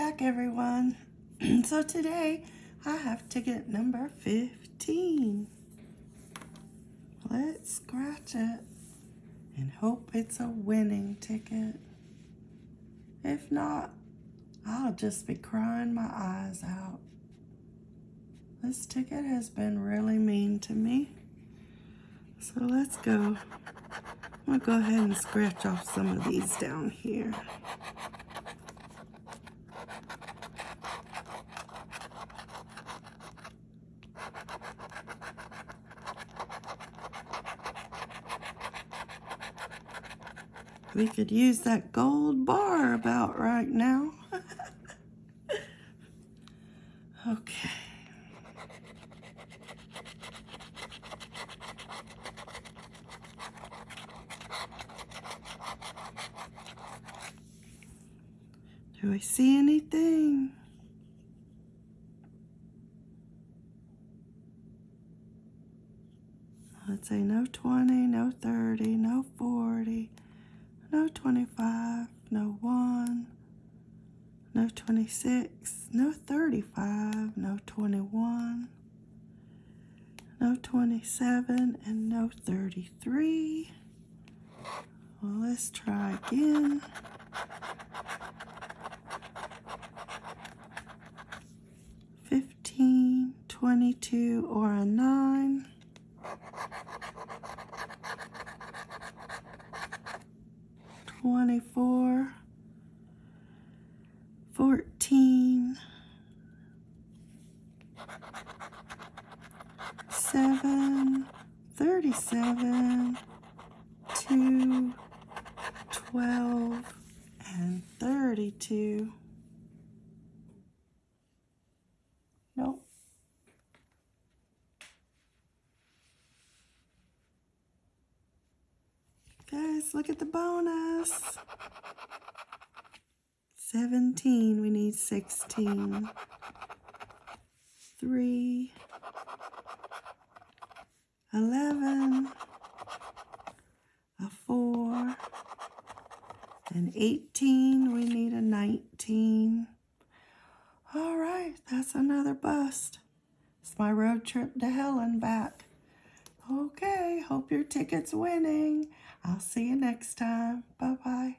back everyone. so today I have ticket number 15. Let's scratch it and hope it's a winning ticket. If not, I'll just be crying my eyes out. This ticket has been really mean to me. So let's go. I'm gonna go ahead and scratch off some of these down here. We could use that gold bar about right now. okay. Do I see anything? Let's say no 20, no 30, no 40, no 25, no 1, no 26, no 35, no 21, no 27, and no 33. Well, let's try again. Fifteen, twenty-two, or a nine. Twenty-four, fourteen, seven, thirty-seven, two, twelve, and thirty-two. Nope. Guys, look at the bonus. 17, we need 16. 3, 11, a 4, and 18, we need a 19. All right, that's another bust. It's my road trip to hell and back. Okay, hope your ticket's winning. I'll see you next time. Bye-bye.